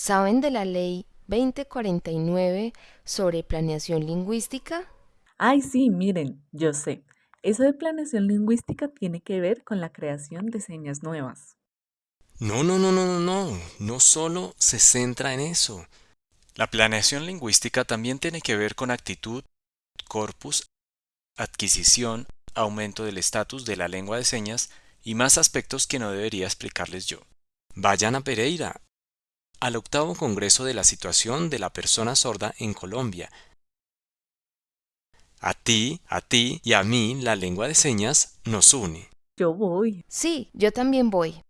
¿Saben de la ley 2049 sobre planeación lingüística? Ay, sí, miren, yo sé. Eso de planeación lingüística tiene que ver con la creación de señas nuevas. No, no, no, no, no, no. No solo se centra en eso. La planeación lingüística también tiene que ver con actitud, corpus, adquisición, aumento del estatus de la lengua de señas y más aspectos que no debería explicarles yo. Vayan a Pereira, al octavo Congreso de la Situación de la Persona Sorda en Colombia. A ti, a ti y a mí la lengua de señas nos une. Yo voy. Sí, yo también voy.